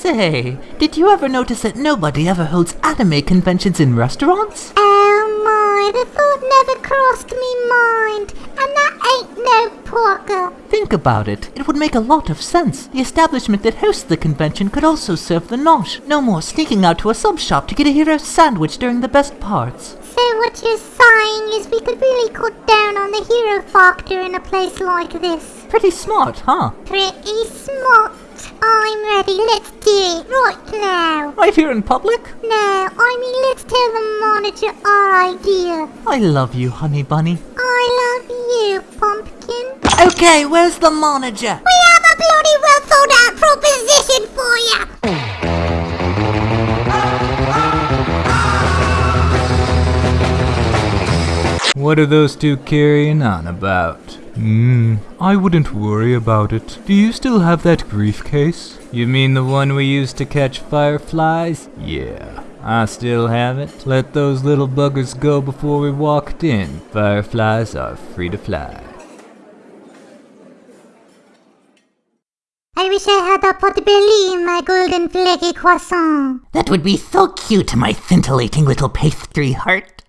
Say, did you ever notice that nobody ever holds anime conventions in restaurants? Oh my, the thought never crossed me mind. And that ain't no porker. Think about it. It would make a lot of sense. The establishment that hosts the convention could also serve the nosh. No more sneaking out to a sub shop to get a hero sandwich during the best parts. So what you're saying is we could really cut down on the hero factor in a place like this. Pretty smart, huh? Pretty smart. I'm ready. Let's do it right now. Right here in public? No, I mean let's tell the manager our idea. I love you, honey bunny. I love you, pumpkin. Okay, where's the manager? We have a bloody well thought out proposition What are those two carrying on about? Hmm, I wouldn't worry about it. Do you still have that briefcase? You mean the one we used to catch fireflies? Yeah, I still have it. Let those little buggers go before we walked in. Fireflies are free to fly. I wish I had a pot belly in my golden flaky croissant. That would be so cute, my scintillating little pastry heart.